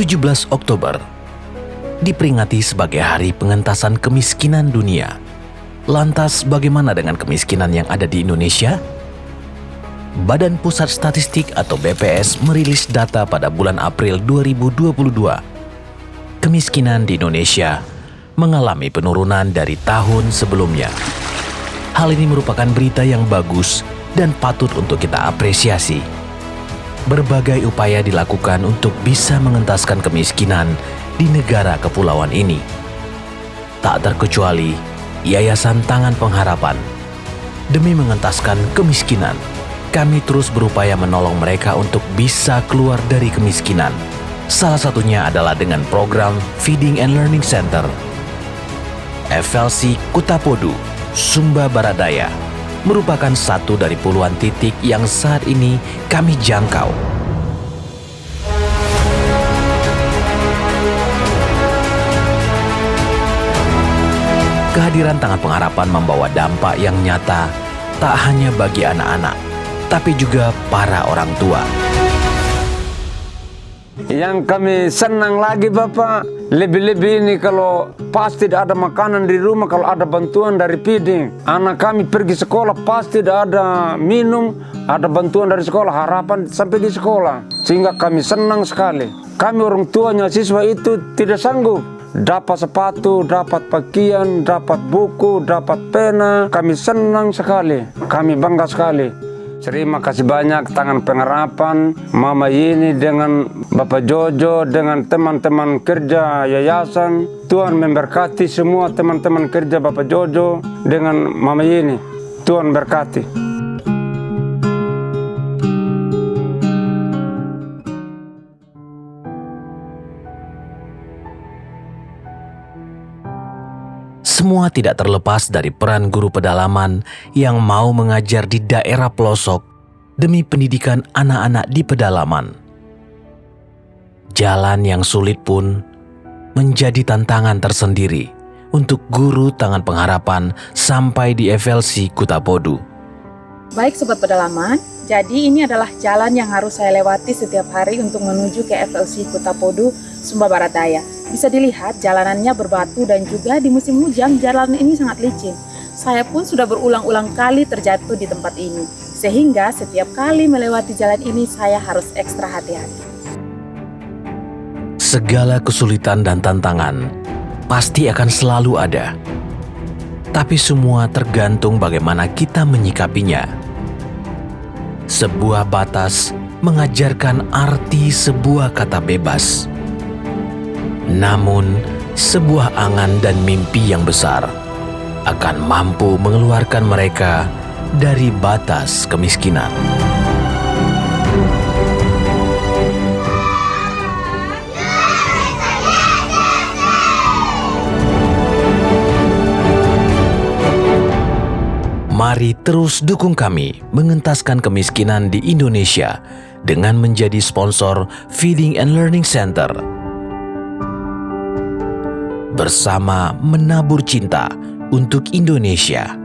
17 Oktober diperingati sebagai hari pengentasan kemiskinan dunia. Lantas bagaimana dengan kemiskinan yang ada di Indonesia? Badan Pusat Statistik atau BPS merilis data pada bulan April 2022. Kemiskinan di Indonesia mengalami penurunan dari tahun sebelumnya. Hal ini merupakan berita yang bagus dan patut untuk kita apresiasi. Berbagai upaya dilakukan untuk bisa mengentaskan kemiskinan di negara kepulauan ini. Tak terkecuali Yayasan Tangan Pengharapan. Demi mengentaskan kemiskinan, kami terus berupaya menolong mereka untuk bisa keluar dari kemiskinan. Salah satunya adalah dengan program Feeding and Learning Center. FLC Kutapodu, Sumba Baradaya, merupakan satu dari puluhan titik yang saat ini kami jangkau. Kehadiran Tangan Pengharapan membawa dampak yang nyata tak hanya bagi anak-anak, tapi juga para orang tua. Yang kami senang lagi Bapak, lebih-lebih ini kalau pasti tidak ada makanan di rumah, kalau ada bantuan dari feeding. Anak kami pergi sekolah pasti tidak ada minum, ada bantuan dari sekolah, harapan sampai di sekolah. Sehingga kami senang sekali. Kami orang tuanya siswa itu tidak sanggup dapat sepatu, dapat pakaian, dapat buku, dapat pena. Kami senang sekali, kami bangga sekali. Terima kasih banyak tangan pengharapan Mama ini dengan Bapak Jojo dengan teman-teman kerja yayasan. Tuhan memberkati semua teman-teman kerja Bapak Jojo dengan Mama ini. Tuhan berkati. Semua tidak terlepas dari peran guru pedalaman yang mau mengajar di daerah pelosok demi pendidikan anak-anak di pedalaman. Jalan yang sulit pun menjadi tantangan tersendiri untuk guru tangan pengharapan sampai di FLC Kutapodu. Baik Sobat Pedalaman, jadi ini adalah jalan yang harus saya lewati setiap hari untuk menuju ke FLC Kutapodu, Sumba Barat Daya. Bisa dilihat jalanannya berbatu dan juga di musim hujan jalan ini sangat licin. Saya pun sudah berulang-ulang kali terjatuh di tempat ini. Sehingga setiap kali melewati jalan ini saya harus ekstra hati-hati. Segala kesulitan dan tantangan pasti akan selalu ada. Tapi semua tergantung bagaimana kita menyikapinya. Sebuah batas mengajarkan arti sebuah kata bebas namun, sebuah angan dan mimpi yang besar akan mampu mengeluarkan mereka dari batas kemiskinan. Mari terus dukung kami mengentaskan kemiskinan di Indonesia dengan menjadi sponsor Feeding and Learning Center bersama menabur cinta untuk Indonesia.